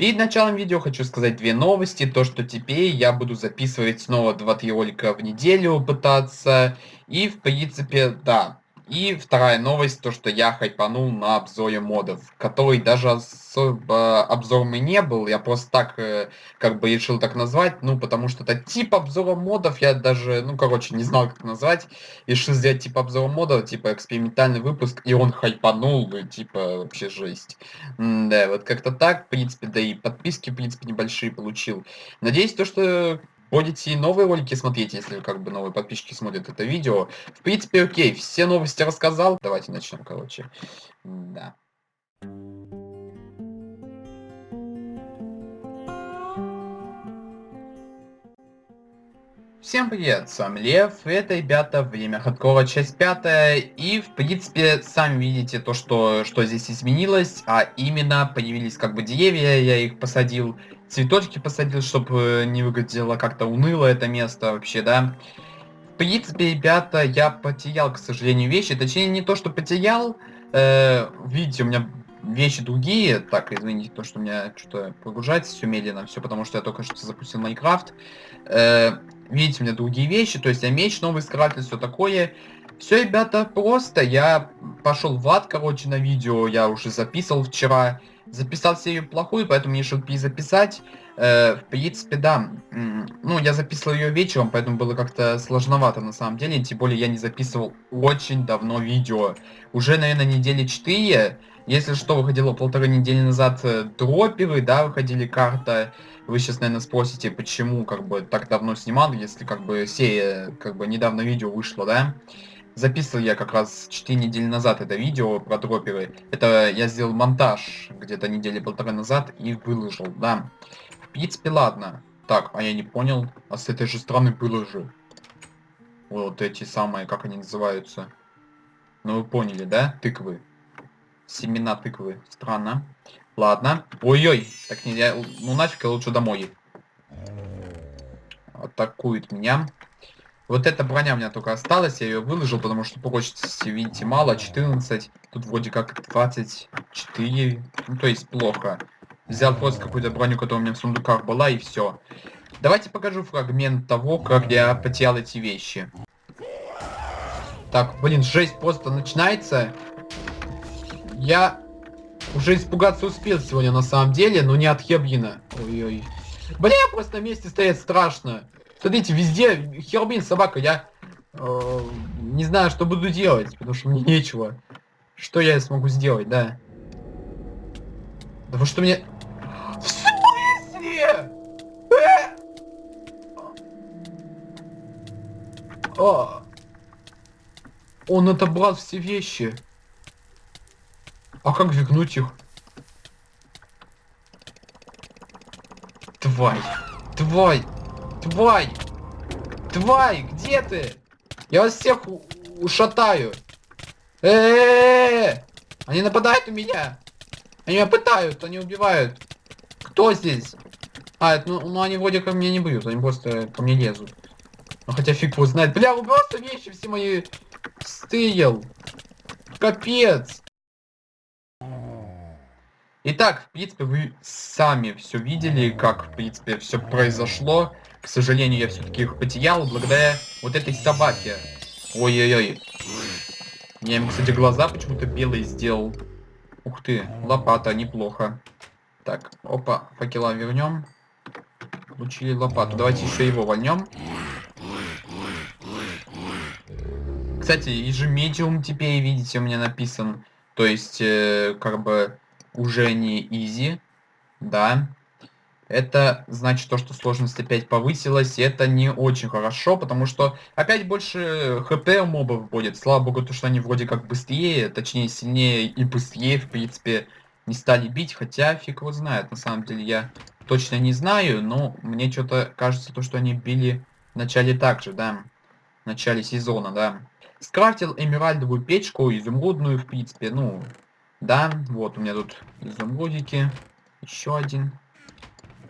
Перед началом видео хочу сказать две новости. То, что теперь я буду записывать снова 2-3 ролика в неделю пытаться. И, в принципе, да, и вторая новость, то что я хайпанул на обзоре модов, который даже особо обзором и не был, я просто так, э, как бы решил так назвать, ну, потому что это тип обзора модов, я даже, ну, короче, не знал, как назвать, решил сделать тип обзора модов, типа экспериментальный выпуск, и он хайпанул, типа, вообще жесть. М да, вот как-то так, в принципе, да и подписки, в принципе, небольшие получил. Надеюсь, то, что будете новые ролики смотреть, если как бы новые подписчики смотрят это видео. В принципе, окей, все новости рассказал. Давайте начнем, короче. Да. Всем привет, с вами Лев, это, ребята, время хардкора, часть пятая, и, в принципе, сами видите то, что, что здесь изменилось, а именно появились как бы деревья, я их посадил, цветочки посадил, чтобы не выглядело как-то уныло это место вообще, да. В принципе, ребята, я потерял, к сожалению, вещи. Точнее, не то, что потерял. Э, видите, у меня вещи другие. Так, извините, то, что у меня что-то прогружается все медленно. Все потому, что я только что запустил Майнкрафт. Э, видите, у меня другие вещи. То есть я меч новый скрафтил, все такое. Все, ребята, просто я пошел в ад, короче, на видео. Я уже записывал вчера. Записал серию плохую, поэтому мне решил перезаписать. Э, в принципе, да. Ну, я записывал ее вечером, поэтому было как-то сложновато на самом деле. Тем более я не записывал очень давно видео. Уже, наверное, недели 4. Если что, выходило полторы недели назад э, дроперы, да, выходили карта. Вы сейчас, наверное, спросите, почему как бы так давно снимал, если как бы серия, как бы недавно видео вышло, да. Записывал я как раз 4 недели назад это видео про дроперы. Это я сделал монтаж где-то недели полторы назад и выложил, да. В принципе, ладно. Так, а я не понял. А с этой же стороны было же. Вот эти самые, как они называются. Ну вы поняли, да? Тыквы. Семена тыквы. Странно. Ладно. Ой-ой. Так нельзя. Ну нафиг, я лучше домой. Атакует меня. Вот эта броня у меня только осталась, я ее выложил, потому что прочности, видите, мало, 14. Тут вроде как 24. Ну, то есть плохо. Взял просто какую-то броню, которая у меня в сундуках была, и все. Давайте покажу фрагмент того, как я потерял эти вещи. Так, блин, жесть просто начинается. Я уже испугаться успел сегодня на самом деле, но не от Хебрина. Ой-ой. Бля, просто на месте стоять страшно. Смотрите, везде Хербин, собака, я э, не знаю, что буду делать, потому что мне нечего. Что я смогу сделать, да? Да вы что мне... В смысле? Э? А. Он отобрал все вещи. А как вернуть их? Тварь. Тварь. Тварь! Тварь, где ты? Я вас всех ушатаю. Э, -э, -э, Они нападают у меня. Они меня пытают, они убивают. Кто здесь? А, это, ну, ну они вроде ко мне не бьют, они просто ко мне лезут. Ну хотя фиг его знает. Бля, вы просто вещи все мои стырил. Капец. Итак, в принципе, вы сами все видели, как, в принципе, все произошло. К сожалению, я все-таки их потерял благодаря вот этой собаке. Ой-ой-ой. Я ему, кстати, глаза почему-то белые сделал. Ух ты, лопата, неплохо. Так, опа, факела вернем. Получили лопату. Давайте еще его вольнем. Кстати, и же медиум теперь, видите, у меня написан. То есть, э, как бы, уже не изи. Да. Это значит то, что сложность опять повысилась, и это не очень хорошо, потому что опять больше хп у мобов будет. Слава богу, то, что они вроде как быстрее, точнее сильнее и быстрее, в принципе, не стали бить, хотя фиг его знает, на самом деле я точно не знаю, но мне что-то кажется, то, что они били в начале так же, да, в начале сезона, да. Скрафтил эмеральдовую печку, изумрудную, в принципе, ну, да, вот у меня тут изумрудики, еще один.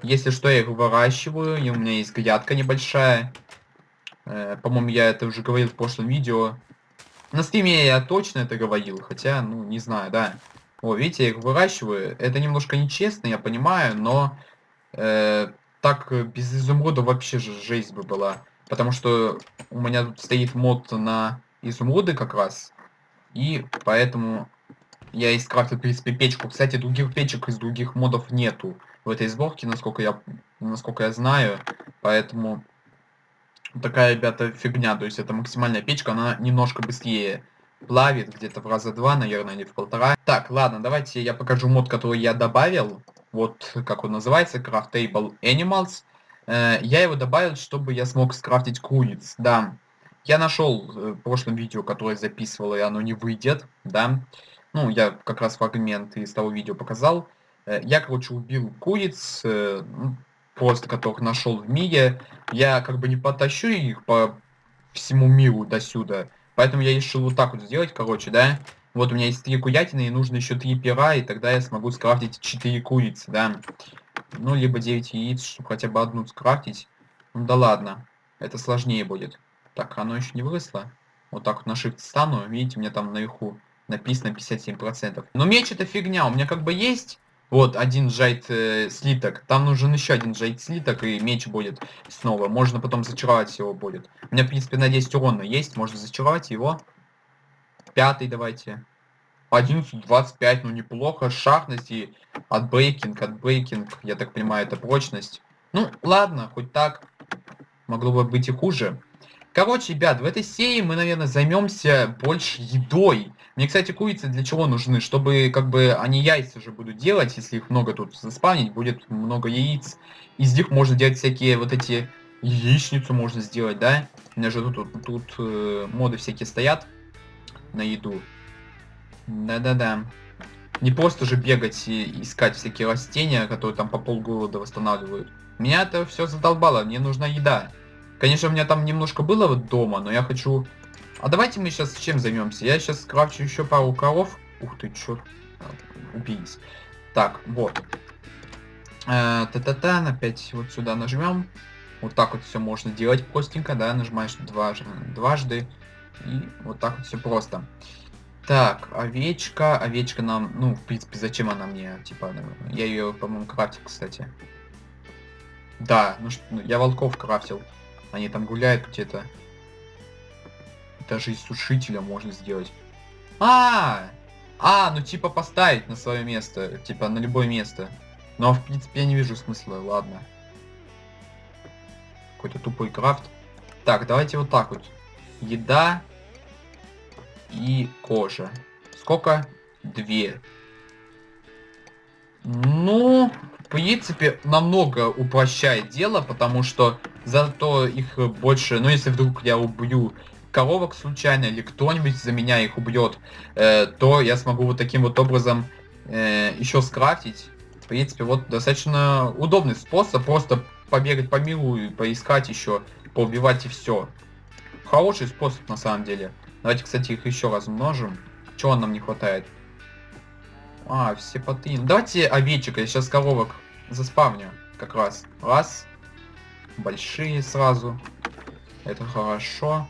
Если что, я их выращиваю, и у меня есть грядка небольшая. Э, По-моему, я это уже говорил в прошлом видео. На стриме я точно это говорил, хотя, ну, не знаю, да. О, видите, я их выращиваю. Это немножко нечестно, я понимаю, но э, так без изумруда вообще же жизнь бы была. Потому что у меня тут стоит мод на изумруды как раз. И поэтому я и скрафтил, в принципе, печку. Кстати, других печек из других модов нету в этой сборке, насколько я, насколько я знаю. Поэтому такая, ребята, фигня. То есть это максимальная печка, она немножко быстрее плавит, где-то в раза два, наверное, или в полтора. Так, ладно, давайте я покажу мод, который я добавил. Вот как он называется, Craftable Animals. Э, я его добавил, чтобы я смог скрафтить куриц, да. Я нашел э, в прошлом видео, которое записывал, и оно не выйдет, да. Ну, я как раз фрагмент из того видео показал. Э, я, короче, убил куриц, ну, просто которых нашел в мире. Я как бы не потащу их по всему миру до сюда. Поэтому я решил вот так вот сделать, короче, да. Вот у меня есть три курятины, и нужно еще три пера, и тогда я смогу скрафтить 4 курицы, да. Ну, либо 9 яиц, чтобы хотя бы одну скрафтить. Ну да ладно, это сложнее будет. Так, оно еще не выросло. Вот так вот на shift стану, видите, у меня там наверху написано 57%. Но меч это фигня, у меня как бы есть вот один джайт э, слиток. Там нужен еще один джайт слиток, и меч будет снова. Можно потом зачаровать его будет. У меня, в принципе, на 10 урона есть, можно зачаровать его. Пятый давайте. 11, 25, ну неплохо. Шахность и отбрейкинг, отбрейкинг, я так понимаю, это прочность. Ну, ладно, хоть так. Могло бы быть и хуже. Короче, ребят, в этой серии мы, наверное, займемся больше едой. Мне, кстати, курицы для чего нужны? Чтобы, как бы, они яйца же будут делать, если их много тут заспавнить, будет много яиц. Из них можно делать всякие вот эти... Яичницу можно сделать, да? У меня же тут, тут, тут э, моды всякие стоят на еду. Да-да-да. Не просто же бегать и искать всякие растения, которые там по полгорода восстанавливают. Меня это все задолбало, мне нужна еда. Конечно, у меня там немножко было вот дома, но я хочу... А давайте мы сейчас чем займемся? Я сейчас скрафчу еще пару коров. Ух ты, чё? Убились. Так, вот. Э, та-та-та, опять вот сюда нажмем. Вот так вот все можно делать простенько, да, нажимаешь дважды, дважды. И вот так вот все просто. Так, овечка. Овечка нам, ну, в принципе, зачем она мне? Типа, я ее, по-моему, крафтил, кстати. Да, ну что, ну, я волков крафтил. Они там гуляют где-то. Даже из сушителя можно сделать. А, -а, ну типа поставить на свое место, типа на любое место. Но в принципе я не вижу смысла, ладно. Какой-то тупой крафт. Так, давайте вот так вот. Еда и кожа. Сколько? Две. Ну, в принципе, намного упрощает дело, потому что зато их больше, ну если вдруг я убью коровок случайно, или кто-нибудь за меня их убьет, э, то я смогу вот таким вот образом э, еще скрафтить. В принципе, вот достаточно удобный способ, просто побегать по миру и поискать еще, поубивать и все. Хороший способ на самом деле. Давайте, кстати, их еще раз умножим. Чего нам не хватает? А, все поты. Ну, давайте овечек, я сейчас коровок заспавню. Как раз. Раз. Большие сразу. Это хорошо.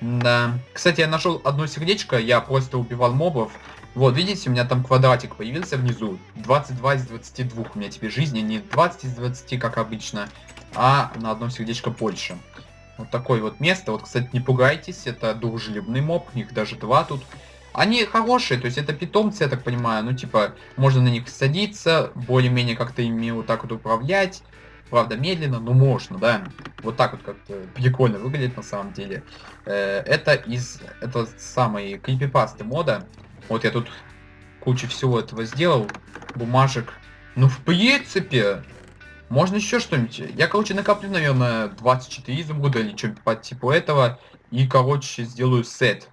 Да. Кстати, я нашел одно сердечко, я просто убивал мобов. Вот, видите, у меня там квадратик появился внизу. 22 из 22 у меня теперь жизни, не 20 из 20, как обычно, а на одно сердечко больше. Вот такое вот место. Вот, кстати, не пугайтесь, это дружелюбный моб, их даже два тут. Они хорошие, то есть это питомцы, я так понимаю, ну типа, можно на них садиться, более-менее как-то ими вот так вот управлять. Правда, медленно, но можно, да. Вот так вот как-то прикольно выглядит на самом деле. Э, это из, это самой крипипасты мода. Вот я тут кучу всего этого сделал, бумажек. Ну, в принципе, можно еще что-нибудь. Я, короче, накоплю, наверное, 24 изумруда или что-нибудь по типу этого. И, короче, сделаю сет.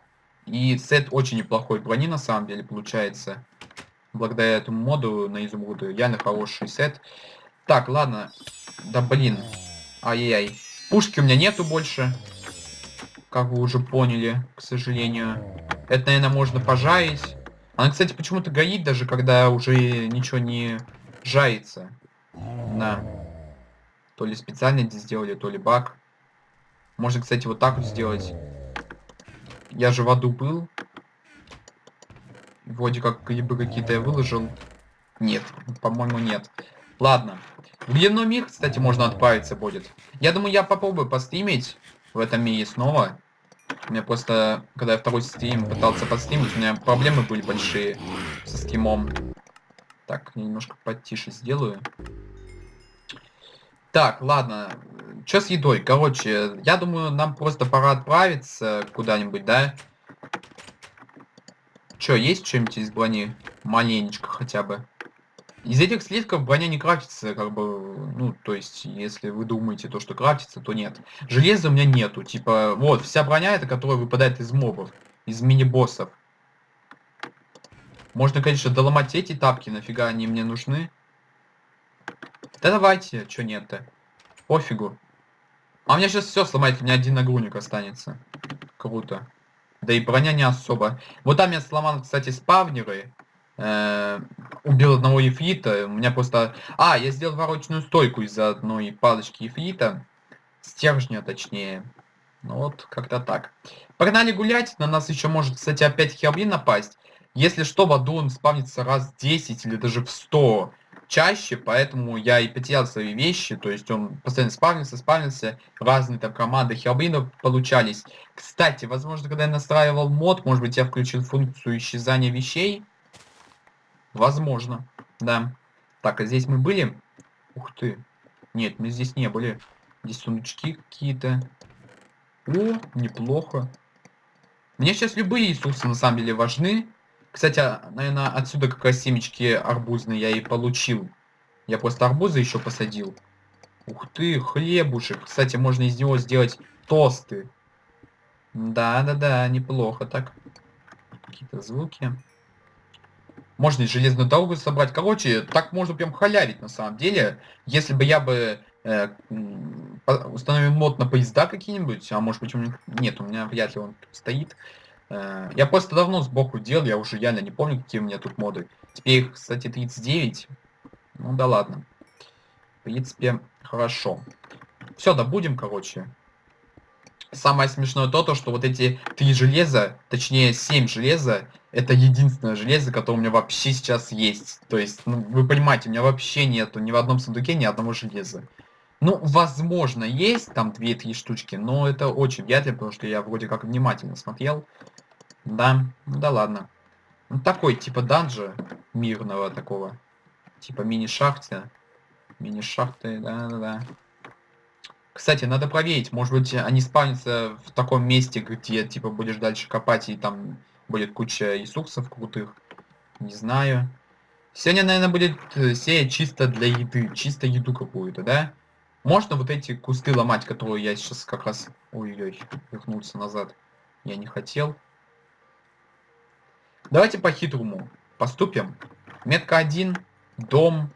И сет очень неплохой брони, на самом деле, получается. Благодаря этому моду на изумруды. Реально хороший сет. Так, ладно. Да блин. Ай-яй-яй. Пушки у меня нету больше. Как вы уже поняли, к сожалению. Это, наверное, можно пожарить. Она, кстати, почему-то горит, даже когда уже ничего не жается. Да. То ли специально здесь сделали, то ли баг. Можно, кстати, вот так вот сделать. Я же в аду был. Вроде как грибы какие-то я выложил. Нет, по-моему, нет. Ладно. Дневной мир, кстати, можно отправиться будет. Я думаю, я попробую постримить в этом мире снова. У меня просто, когда я второй стрим пытался постримить, у меня проблемы были большие со стримом. Так, я немножко потише сделаю. Так, ладно. Что с едой? Короче, я думаю, нам просто пора отправиться куда-нибудь, да? Чё, есть что-нибудь из брони? Маленечко хотя бы. Из этих слитков броня не крафтится, как бы, ну, то есть, если вы думаете то, что крафтится, то нет. Железа у меня нету, типа, вот, вся броня это, которая выпадает из мобов, из мини-боссов. Можно, конечно, доломать эти тапки, нафига они мне нужны. Да давайте, что нет-то. Пофигу. А у меня сейчас все сломает, у меня один нагрудник останется. Круто. Да и броня не особо. Вот там я сломал, кстати, спавнеры. Э, убил одного ефрита. У меня просто... А, я сделал ворочную стойку из-за одной палочки ефрита. Стержня, точнее. Ну вот, как-то так. Погнали гулять. На нас еще может, кстати, опять херблин напасть. Если что, в аду он спавнится раз 10 или даже в 100 чаще, поэтому я и потерял свои вещи, то есть он постоянно спавнился, спавнился, разные там команды херблинов получались. Кстати, возможно, когда я настраивал мод, может быть, я включил функцию исчезания вещей. Возможно, да. Так, а здесь мы были? Ух ты. Нет, мы здесь не были. Здесь сундучки какие-то. О, неплохо. Мне сейчас любые ресурсы на самом деле важны. Кстати, а, наверное, отсюда как раз семечки арбузные я и получил. Я просто арбузы еще посадил. Ух ты, хлебушек. Кстати, можно из него сделать тосты. Да-да-да, неплохо так. Какие-то звуки. Можно и железную дорогу собрать. Короче, так можно прям халявить на самом деле. Если бы я бы э, установил мод на поезда какие-нибудь, а может быть у меня... Нет, у меня вряд ли он стоит. Э, я просто давно сбоку делал, я уже реально не помню, какие у меня тут моды. Теперь кстати, 39. Ну да ладно. В принципе, хорошо. Все, добудем, короче. Самое смешное то, то, что вот эти три железа, точнее 7 железа, это единственное железо, которое у меня вообще сейчас есть. То есть, ну, вы понимаете, у меня вообще нету ни в одном сундуке ни одного железа. Ну, возможно, есть там 2-3 штучки, но это очень вряд ли, потому что я вроде как внимательно смотрел. Да, ну да ладно. Ну такой, типа данжа мирного такого. Типа мини-шахты. Мини-шахты, да-да-да. Кстати, надо проверить, может быть, они спавнятся в таком месте, где, типа, будешь дальше копать, и там будет куча ресурсов крутых. Не знаю. Сегодня, наверное, будет э, серия чисто для еды, чисто еду какую-то, да? Можно вот эти кусты ломать, которые я сейчас как раз... Ой-ой, вернулся назад. Я не хотел. Давайте по-хитрому поступим. Метка 1, дом,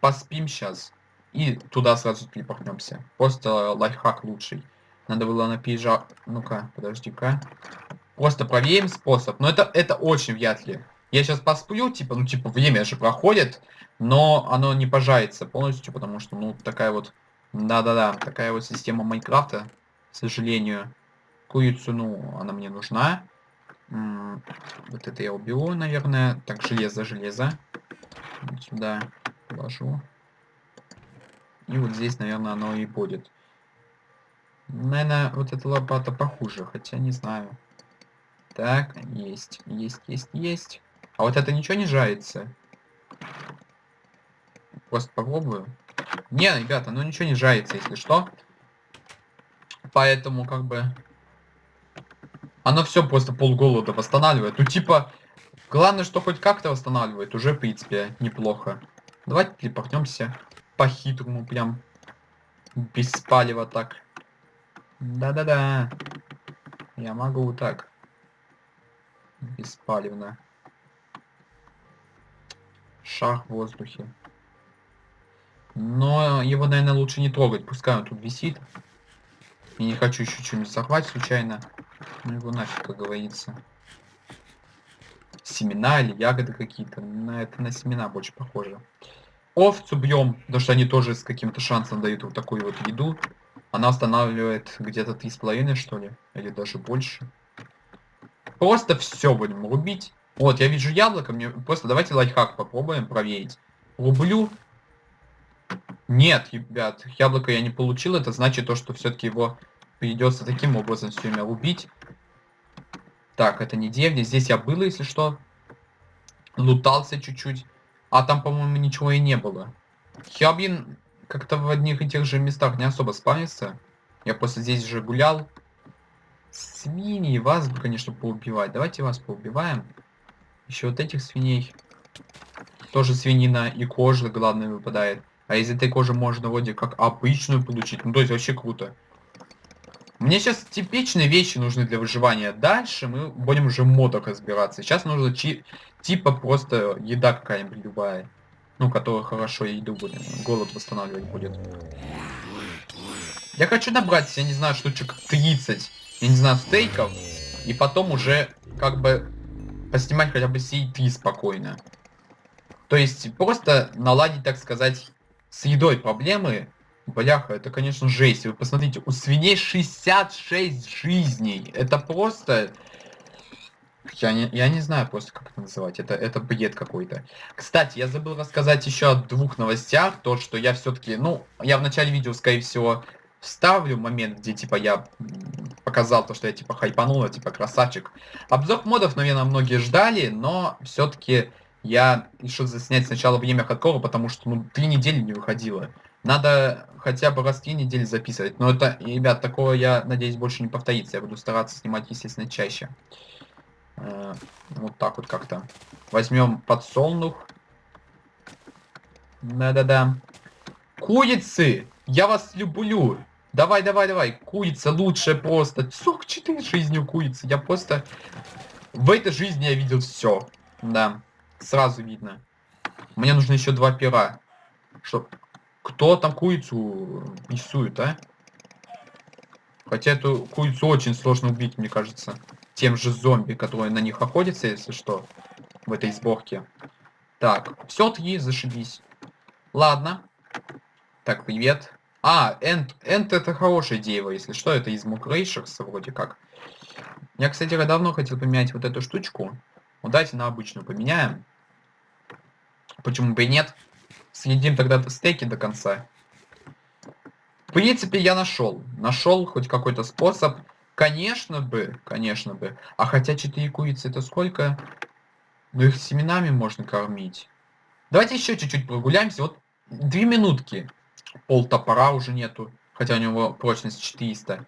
поспим сейчас. И туда сразу телепортнемся. Просто лайфхак лучший. Надо было на пейджа... Ну-ка, подожди-ка. Просто проверим способ. Но это, это очень вряд ли. Я сейчас посплю, типа, ну, типа, время же проходит, но оно не пожарится полностью, потому что, ну, такая вот... Да-да-да, такая вот система Майнкрафта, к сожалению. Курицу, ну, она мне нужна. Вот это я уберу, наверное. Так, железо, железо. Вот сюда положу. И вот здесь, наверное, оно и будет. Наверное, вот эта лопата похуже, хотя не знаю. Так, есть, есть, есть, есть. А вот это ничего не жается? Просто попробую. Не, ребята, ну ничего не жается, если что. Поэтому, как бы, оно все просто полголода восстанавливает. Ну, типа, главное, что хоть как-то восстанавливает, уже, в принципе, неплохо. Давайте телепортнемся по-хитрому, прям. Без палева так. Да-да-да. Я могу так. Беспалевно. Шаг в воздухе. Но его, наверное, лучше не трогать. Пускай он тут висит. Я не хочу еще что-нибудь захватить случайно. Ну его нафиг, как говорится. Семена или ягоды какие-то. На это на семена больше похоже. Овцу бьем, потому что они тоже с каким-то шансом дают вот такую вот еду. Она устанавливает где-то три с половиной, что ли, или даже больше. Просто все будем рубить. Вот, я вижу яблоко, мне просто давайте лайфхак попробуем проверить. Рублю. Нет, ребят, яблоко я не получил, это значит то, что все-таки его придется таким образом все время убить. Так, это не деревня, здесь я был, если что. Лутался чуть-чуть. А там, по-моему, ничего и не было. Хиабин как-то в одних и тех же местах не особо спавнится. Я просто здесь же гулял. Свиньи, вас конечно, поубивать. Давайте вас поубиваем. Еще вот этих свиней. Тоже свинина и кожа, главное, выпадает. А из этой кожи можно вроде как обычную получить. Ну, то есть вообще круто. Мне сейчас типичные вещи нужны для выживания. Дальше мы будем уже в модах разбираться. Сейчас нужно чи типа просто еда какая-нибудь любая. Ну, которая хорошо еду будет. Голод восстанавливать будет. Я хочу набрать, я не знаю, штучек 30, я не знаю, стейков. И потом уже как бы поснимать хотя бы 3 спокойно. То есть просто наладить, так сказать, с едой проблемы Бляха, это, конечно, жесть. Вы посмотрите, у свиней 66 жизней. Это просто... Я не, я не знаю просто, как это называть. Это, это бред какой-то. Кстати, я забыл рассказать еще о двух новостях. То, что я все-таки... Ну, я в начале видео, скорее всего, вставлю момент, где, типа, я показал то, что я, типа, хайпанул, типа, красавчик. Обзор модов, наверное, многие ждали, но все-таки я решил заснять сначала время хардкора, потому что, ну, три недели не выходило. Надо хотя бы раз в недели записывать. Но это, ребят, такого я надеюсь больше не повторится. Я буду стараться снимать, естественно, чаще. Э, вот так вот как-то. Возьмем подсолнух. Да-да-да. Курицы! Я вас люблю! Давай, давай, давай. Курица лучше просто. 44 жизни у курицы. Я просто... В этой жизни я видел все. Да. Сразу видно. Мне нужно еще два пера. Чтоб кто там курицу рисует, а? Хотя эту курицу очень сложно убить, мне кажется. Тем же зомби, которые на них охотятся, если что. В этой сборке. Так, все три, зашибись. Ладно. Так, привет. А, Энд, Энд это хорошая дерево, если что, это из Мукрейшерса вроде как. Я, кстати, давно хотел поменять вот эту штучку. Ну, давайте на обычную поменяем. Почему бы и нет? Съедим тогда стейки до конца. В принципе, я нашел. Нашел хоть какой-то способ. Конечно бы, конечно бы. А хотя 4 курицы это сколько? Ну их семенами можно кормить. Давайте еще чуть-чуть прогуляемся. Вот две минутки. Пол топора уже нету. Хотя у него прочность 400.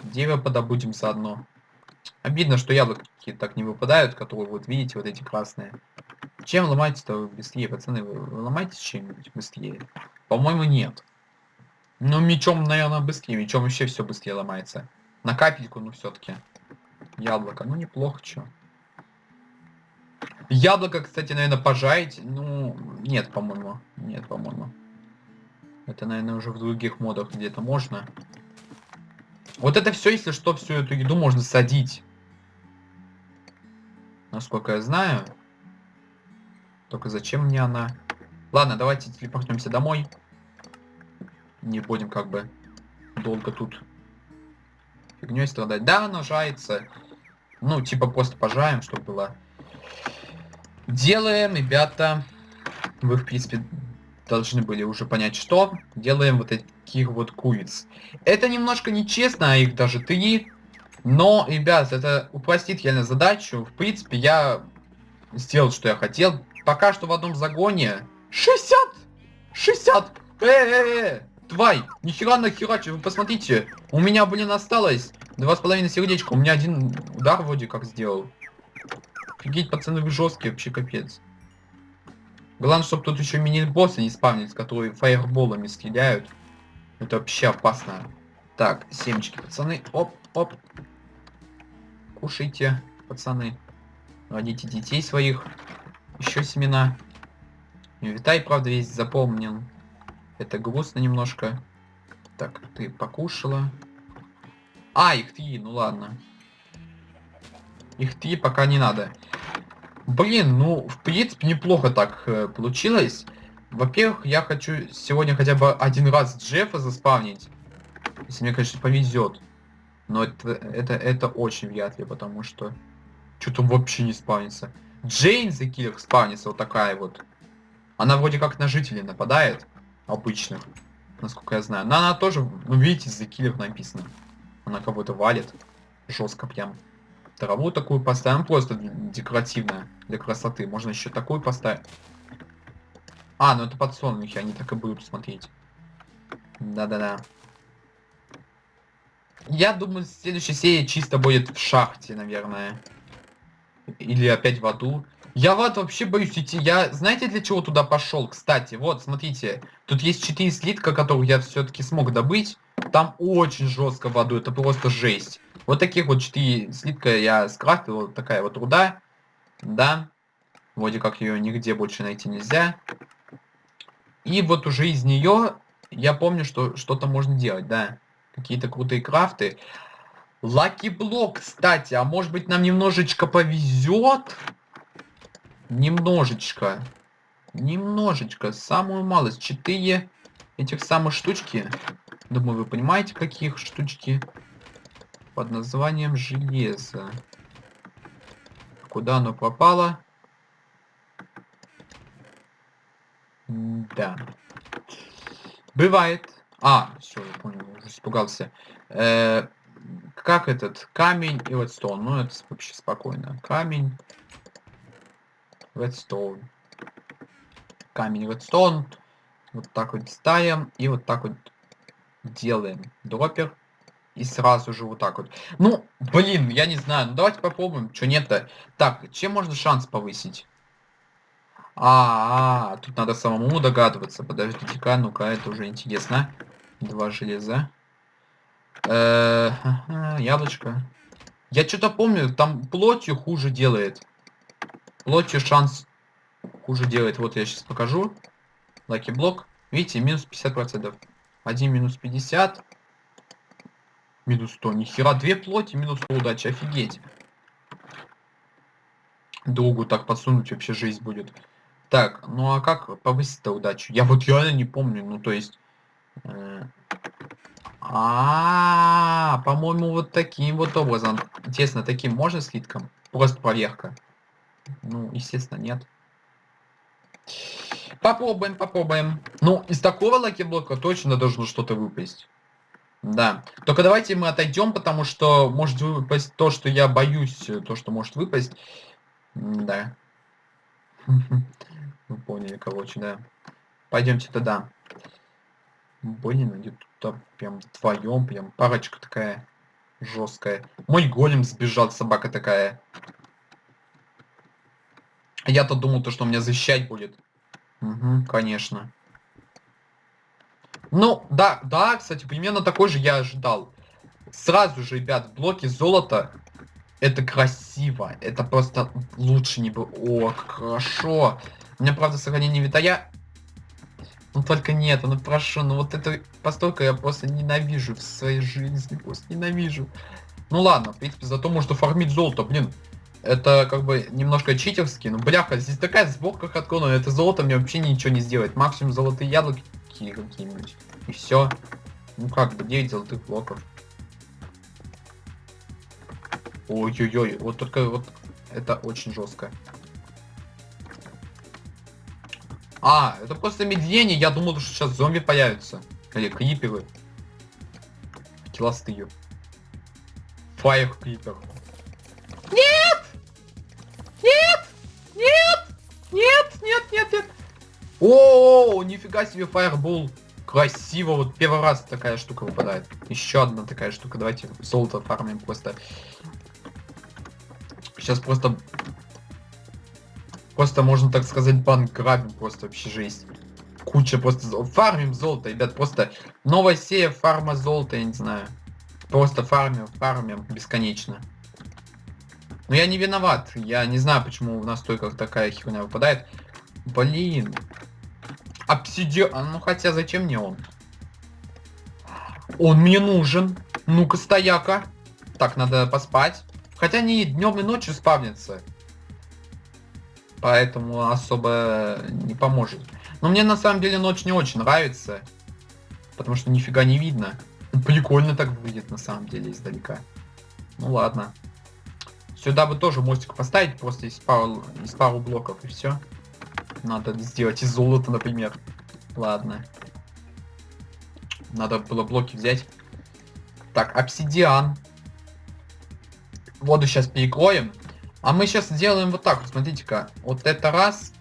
Дерево подобудем заодно. Обидно, что яблоки так не выпадают, которые вот видите, вот эти красные. Чем ломаете-то быстрее, пацаны? Вы ломаете чем-нибудь быстрее? По-моему, нет. Ну, мечом, наверное, быстрее. Мечом вообще все быстрее ломается. На капельку, ну, все-таки. Яблоко. Ну, неплохо, что. Яблоко, кстати, наверное, пожарить. Ну, нет, по-моему. Нет, по-моему. Это, наверное, уже в других модах где-то можно. Вот это все, если что, всю эту еду можно садить. Насколько я знаю. Только зачем мне она? Ладно, давайте телепортнемся домой. Не будем как бы долго тут фигней страдать. Да, она жается. Ну, типа просто пожаем, чтобы было. Делаем, ребята. Вы, в принципе, должны были уже понять, что. Делаем вот таких вот куриц. Это немножко нечестно, а их даже три. Но, ребят, это упростит реально задачу. В принципе, я сделал, что я хотел. Пока что в одном загоне 60! 60! Э, э, э, тварь, нихера нахерачи, вы посмотрите. У меня, блин, осталось два с половиной сердечка. У меня один удар вроде как сделал. Офигеть, пацаны, вы жесткие, вообще капец. Главное, чтобы тут еще мини-боссы не спавнились, которые фаерболами стреляют. Это вообще опасно. Так, семечки, пацаны. Оп, оп. Кушайте, пацаны. Родите детей своих. Еще семена. Витай, правда, весь запомнен. Это грустно немножко. Так, ты покушала. А, их три, ну ладно. Их три пока не надо. Блин, ну, в принципе, неплохо так э, получилось. Во-первых, я хочу сегодня хотя бы один раз Джеффа заспавнить. Если мне, конечно, повезет. Но это, это, это очень вряд ли, потому что... Что-то вообще не спавнится. Джейн за киллер спавнится вот такая вот. Она вроде как на жителей нападает. Обычных. Насколько я знаю. Но она тоже, ну видите, за киллер написано. Она кого-то валит. Жестко прям. Траву такую поставим. Просто декоративная. Для красоты. Можно еще такую поставить. А, ну это подсолнухи. Они так и будут смотреть. Да-да-да. Я думаю, следующая серия чисто будет в шахте, наверное. Или опять в аду. Я в ад вообще боюсь идти. Я, знаете, для чего туда пошел? Кстати, вот, смотрите. Тут есть 4 слитка, которых я все-таки смог добыть. Там очень жестко в аду. Это просто жесть. Вот таких вот 4 слитка я скрафтил. Вот такая вот руда. Да. Вроде как ее нигде больше найти нельзя. И вот уже из нее я помню, что что-то можно делать, да. Какие-то крутые крафты. Лаки блок, кстати. А может быть нам немножечко повезет? Немножечко. Немножечко. Самую малость. Четыре этих самых штучки. Думаю, вы понимаете, каких штучки. Под названием железо. Куда оно пропало? Да. Бывает. А, все, я понял, уже испугался. Э, как этот? Камень и редстоун. Ну, это вообще спокойно. Камень, редстоун. Камень, редстоун. Вот так вот ставим. И вот так вот делаем дропер. И сразу же вот так вот. Ну, блин, я не знаю. Ну, давайте попробуем. Что нет-то? Так, чем можно шанс повысить? А, -а, а, тут надо самому догадываться. Подождите-ка, ну-ка, это уже интересно. Два железа. Э -э яблочко. Я что-то помню, там плотью хуже делает. Плотью шанс хуже делает. Вот я сейчас покажу. Лаки блок. Видите, минус 50%. Один минус 50. Минус 100. Нихера, две плоти, минус 100 удачи. Офигеть. Другу так подсунуть вообще жизнь будет. Так, ну а как повысить-то удачу? Я вот реально не помню, ну то есть... Э, а, по-моему, вот таким вот образом. Интересно, таким можно слитком? Просто проверка. Ну, естественно, нет. Попробуем, попробуем. Ну, из такого lucky block а точно должно что-то выпасть. Да. Только давайте мы отойдем, потому что может выпасть то, что я боюсь, то, что может выпасть. Да. Вы поняли, короче, да. Пойдемте туда. Блин, они тут прям вдвоем, прям парочка такая жесткая. Мой голем сбежал, собака такая. Я-то думал, то, что меня защищать будет. Угу, конечно. Ну, да, да, кстати, примерно такой же я ожидал. Сразу же, ребят, блоки золота. Это красиво. Это просто лучше не было. О, хорошо. У меня, правда, сохранение витая. Ну только нет, ну прошу, ну вот это постойка я просто ненавижу в своей жизни, просто ненавижу. Ну ладно, в принципе, зато можно фармить золото, блин. Это как бы немножко читерски, но бляха, здесь такая сборка хаткона, это золото мне вообще ничего не сделает. Максимум золотые яблоки какие-нибудь. И все. Ну как бы 9 золотых блоков. Ой-ой-ой, вот только вот это очень жестко. А, это просто медление. Я думал, что сейчас зомби появятся. Или криперы. Килостые. Фаер крипер. Нет! Нет! Нет! Нет! Нет, нет, нет! О, нифига себе фаербол. Красиво, вот первый раз такая штука выпадает. Еще одна такая штука. Давайте золото фармим просто. Сейчас просто Просто можно так сказать банк грабим, просто вообще жизнь. Куча просто... Фармим золото, ребят, просто новая серия фарма золота, я не знаю. Просто фармим, фармим бесконечно. Но я не виноват, я не знаю, почему у нас только такая херня выпадает. Блин. Обсидиан, ну хотя зачем мне он? Он мне нужен. Ну-ка, стояка. Так, надо поспать. Хотя не днем и ночью спавнится поэтому особо не поможет. Но мне на самом деле ночь не очень нравится, потому что нифига не видно. Прикольно так выглядит на самом деле издалека. Ну ладно. Сюда бы тоже мостик поставить, просто из пару, из пару блоков, и все. Надо сделать из золота, например. Ладно. Надо было блоки взять. Так, обсидиан. Воду сейчас перекроем. А мы сейчас сделаем вот так смотрите-ка. Вот это раз.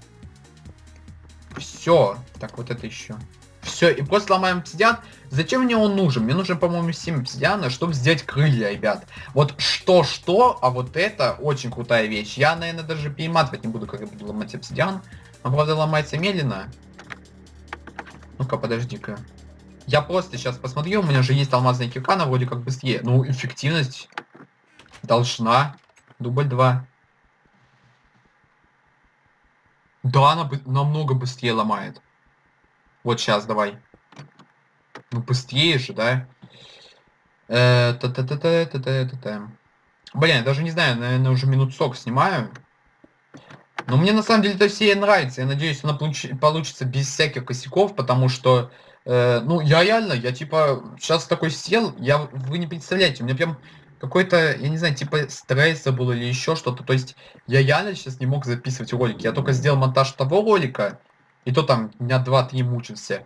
Все. Так, вот это еще. Все, и просто ломаем обсидиан. Зачем мне он нужен? Мне нужен, по-моему, 7 обсидиана, чтобы сделать крылья, ребят. Вот что-что, а вот это очень крутая вещь. Я, наверное, даже перематывать не буду, когда буду ломать обсидиан. Он, правда, ломается медленно. Ну-ка, подожди-ка. Я просто сейчас посмотрю, у меня же есть алмазная кирка, она вроде как быстрее. Ну, эффективность должна. Дубль 2. Да, она намного быстрее ломает. Вот сейчас, давай. Ну, быстрее же, да? Э, Блин, я даже не знаю, наверное, уже минут сок снимаю. Но мне на самом деле это все нравится. Я надеюсь, она получится без всяких косяков, потому что, э, ну, я реально, я типа сейчас такой сел, я, вы не представляете, у меня прям какой-то, я не знаю, типа стресса был или еще что-то. То есть я реально сейчас не мог записывать ролики. Я только сделал монтаж того ролика, и то там дня два-три мучился.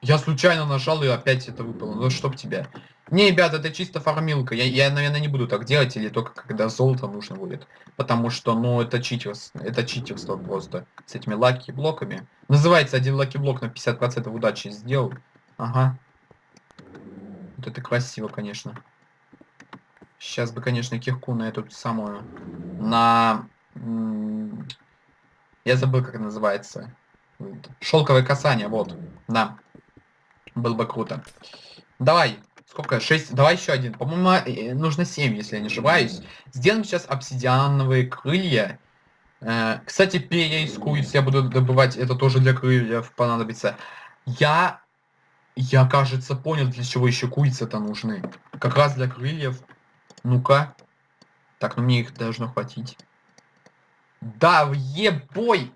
Я случайно нажал и опять это выпало. Ну чтоб тебя. Не, ребят, это чисто фармилка. Я, я, наверное, не буду так делать, или только когда золото нужно будет. Потому что, ну, это читерство. Это читерство просто. С этими lucky block ами. Называется один lucky block на 50% удачи сделал. Ага. Вот это красиво, конечно. Сейчас бы, конечно, кирку на эту самую... На... Я забыл, как называется. Шелковое касание, вот. Да. Было бы круто. Давай. Сколько? 6. Давай еще один. По-моему, э, нужно 7, если я не ошибаюсь. Сделаем сейчас обсидиановые крылья. Э, кстати, куриц я буду добывать. Это тоже для крыльев понадобится. Я... Я, кажется, понял, для чего еще курицы-то нужны. Как раз для крыльев. Ну-ка. Так, ну мне их должно хватить. Да, ебой!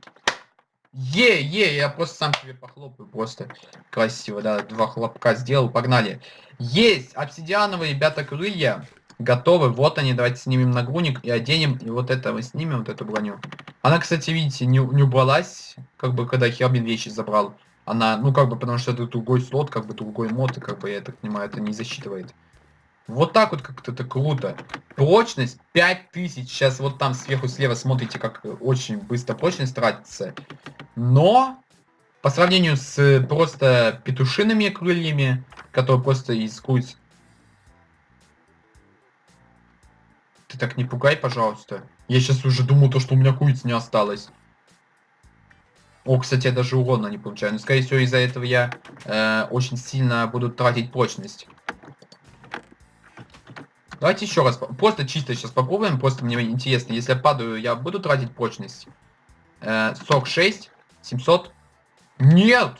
Е, е, я просто сам себе похлопаю, просто красиво, да, два хлопка сделал, погнали. Есть, обсидиановые, ребята, крылья, готовы, вот они, давайте снимем нагрудник и оденем, и вот это мы снимем, вот эту броню. Она, кстати, видите, не, не убралась, как бы, когда Хербин вещи забрал. Она, ну, как бы, потому что это другой слот, как бы, другой мод, и, как бы, я так понимаю, это не засчитывает. Вот так вот как-то это круто. Прочность 5000. Сейчас вот там сверху слева смотрите, как очень быстро прочность тратится. Но по сравнению с просто петушиными крыльями, которые просто из куриц... Ты так не пугай, пожалуйста. Я сейчас уже думал, то, что у меня куриц не осталось. О, кстати, я даже урона не получаю. Но, скорее всего, из-за этого я э, очень сильно буду тратить прочность. Давайте еще раз, просто чисто сейчас попробуем, просто мне интересно, если я падаю, я буду тратить прочность. Э, 46, 700. Нет!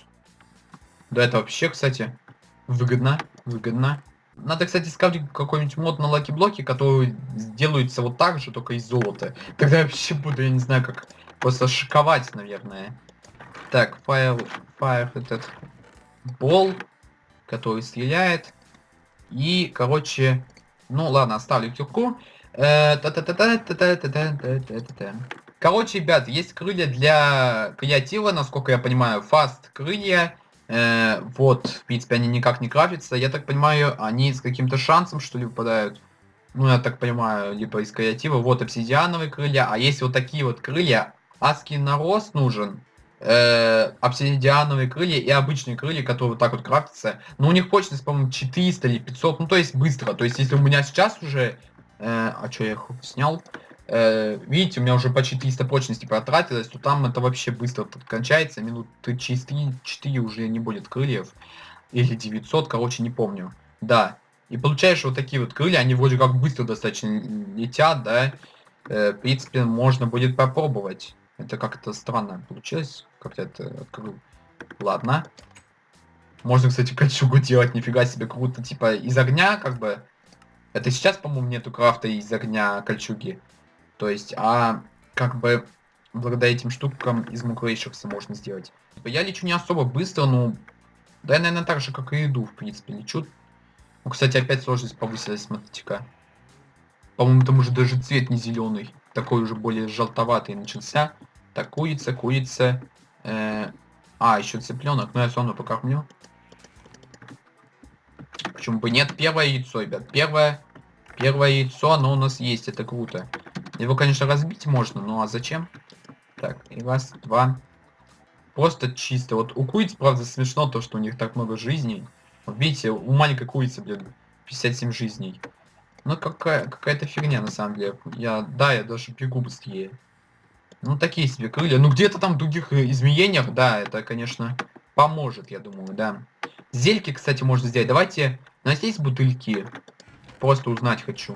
Да это вообще, кстати, выгодно, выгодно. Надо, кстати, скачать какой-нибудь мод на lucky block и, который сделается вот так же, только из золота. Тогда я вообще буду, я не знаю, как просто шиковать, наверное. Так, fire, fire этот ball, который стреляет. И, короче, ну ладно, оставлю кирку. Короче, ребят, есть крылья для креатива, насколько я понимаю. Fast крылья. Э, вот, в принципе, они никак не крафтятся. Я так понимаю, они с каким-то шансом, что ли, выпадают. Ну, я так понимаю, либо из креатива. Вот обсидиановые крылья. А есть вот такие вот крылья. Аский нарост нужен э, обсидиановые крылья и обычные крылья, которые вот так вот крафтятся. Но у них прочность, по-моему, 400 или 500, ну то есть быстро. То есть если у меня сейчас уже... Э, а что я их снял? Э, видите, у меня уже почти 300 прочности потратилось, то там это вообще быстро кончается. Минут через 3-4 уже не будет крыльев. Или 900, короче, не помню. Да. И получаешь вот такие вот крылья, они вроде как быстро достаточно летят, да. Э, в принципе, можно будет попробовать. Это как-то странно получилось. Как-то это открыл. Ладно. Можно, кстати, кольчугу делать, нифига себе, круто. Типа из огня, как бы. Это сейчас, по-моему, нету крафта из огня кольчуги. То есть, а как бы благодаря этим штукам из муклейшихса можно сделать. Я лечу не особо быстро, но... Да, я, наверное, так же, как и иду, в принципе, лечу. Ну, кстати, опять сложность повысилась, смотрите-ка. По-моему, там уже даже цвет не зеленый. Такой уже более желтоватый начался. Так, курица, курица. Э, а, еще цыпленок. Но я все равно покормлю. Почему бы нет? Первое яйцо, ребят. Первое, первое яйцо, оно у нас есть. Это круто. Его, конечно, разбить можно, ну а зачем? Так, и раз, два. Просто чисто. Вот у куриц, правда, смешно то, что у них так много жизней. Вот видите, у маленькой курицы, блин, 57 жизней. Ну, какая, какая-то фигня, на самом деле. Я, да, я даже бегу быстрее. Ну, такие себе крылья. Ну, где-то там в других э, изменениях, да, это, конечно, поможет, я думаю, да. Зельки, кстати, можно сделать. Давайте, у нас есть бутыльки? Просто узнать хочу.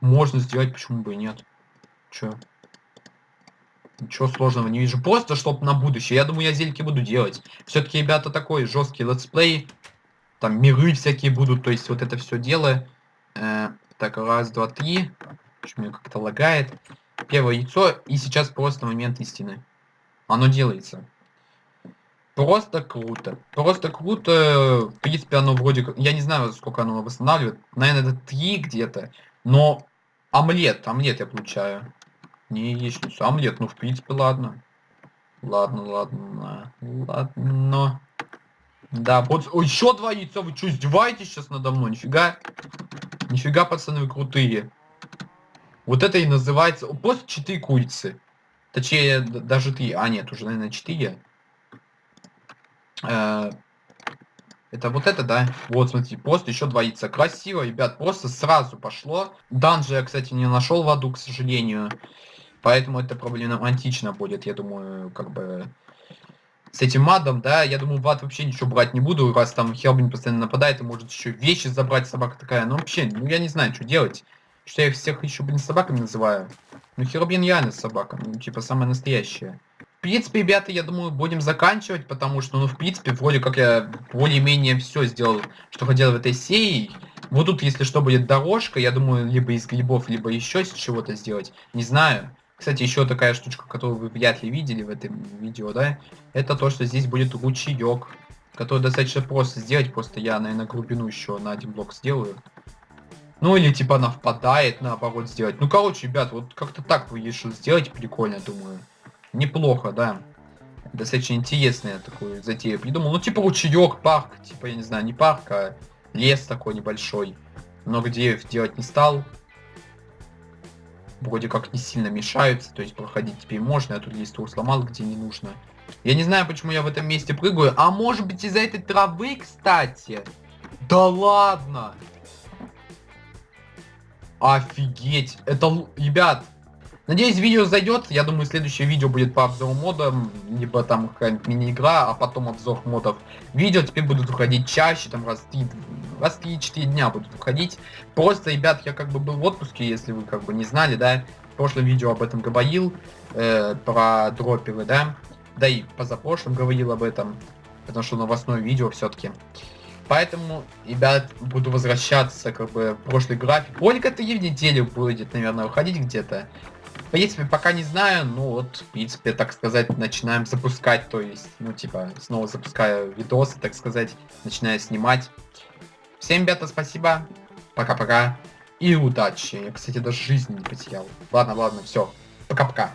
Можно сделать, почему бы и нет. Чё? Ничего сложного не вижу. Просто, чтобы на будущее. Я думаю, я зельки буду делать. Все-таки, ребята, такой жесткий let's play. Там миры всякие будут. То есть, вот это все дело. Э, так, раз, два, три. Меня как-то лагает. Первое яйцо. И сейчас просто момент истины. Оно делается. Просто круто. Просто круто. В принципе, оно вроде как... Я не знаю, сколько оно восстанавливает. Наверное, это 3 где-то. Но омлет, омлет я получаю. Не яичницу, омлет. Ну, в принципе, ладно. Ладно, ладно, ладно. Да, вот еще два яйца. Вы что, издеваетесь сейчас надо мной? Нифига. Нифига, пацаны, вы крутые. Вот это и называется... Просто 4 курицы. Точнее, даже 3. А, нет, уже, наверное, 4. Э, это вот это, да? Вот, смотрите, просто еще яйца. Красиво, ребят, просто сразу пошло. Данжи я, кстати, не нашел в аду, к сожалению. Поэтому это проблематично будет, я думаю, как бы... С этим мадом, да, я думаю, в ад вообще ничего брать не буду, раз там Хелбин постоянно нападает, и может еще вещи забрать, собака такая. Ну, вообще, ну, я не знаю, что делать. Что я их всех еще, блин, собаками называю. Ну, Херобин реально собака, ну, типа, самая настоящая принципе, ребята, я думаю, будем заканчивать, потому что, ну, в принципе, вроде как я более-менее все сделал, что хотел в этой серии. Вот тут, если что, будет дорожка, я думаю, либо из грибов, либо еще с чего-то сделать. Не знаю. Кстати, еще такая штучка, которую вы вряд ли видели в этом видео, да, это то, что здесь будет ручеек, который достаточно просто сделать, просто я, наверное, глубину еще на один блок сделаю. Ну или типа она впадает, наоборот, сделать. Ну, короче, ребят, вот как-то так вы решил сделать, прикольно, думаю. Неплохо, да. Достаточно интересная такую затею придумал. Ну, типа ручеек, парк, типа, я не знаю, не парк, а лес такой небольшой. Много деревьев делать не стал. Вроде как не сильно мешаются, то есть проходить теперь можно. Я тут листву сломал, где не нужно. Я не знаю, почему я в этом месте прыгаю. А может быть из-за этой травы, кстати? Да ладно! Офигеть! Это, ребят, Надеюсь, видео зайдет. Я думаю, следующее видео будет по обзору модам, либо там какая-нибудь мини-игра, а потом обзор модов. Видео теперь будут выходить чаще, там раз 3, раз 3-4 дня будут выходить. Просто, ребят, я как бы был в отпуске, если вы как бы не знали, да. В прошлом видео об этом говорил, э, про дроперы, да. Да и позапрошлым говорил об этом, потому что новостное видео все-таки. Поэтому, ребят, буду возвращаться как бы в прошлый график. Ольга, ты в неделю будет, наверное, выходить где-то. В принципе, пока не знаю, ну вот, в принципе, так сказать, начинаем запускать, то есть, ну, типа, снова запускаю видосы, так сказать, начинаю снимать. Всем, ребята, спасибо, пока-пока и удачи. Я, кстати, даже жизни не потерял. Ладно, ладно, все, пока-пока.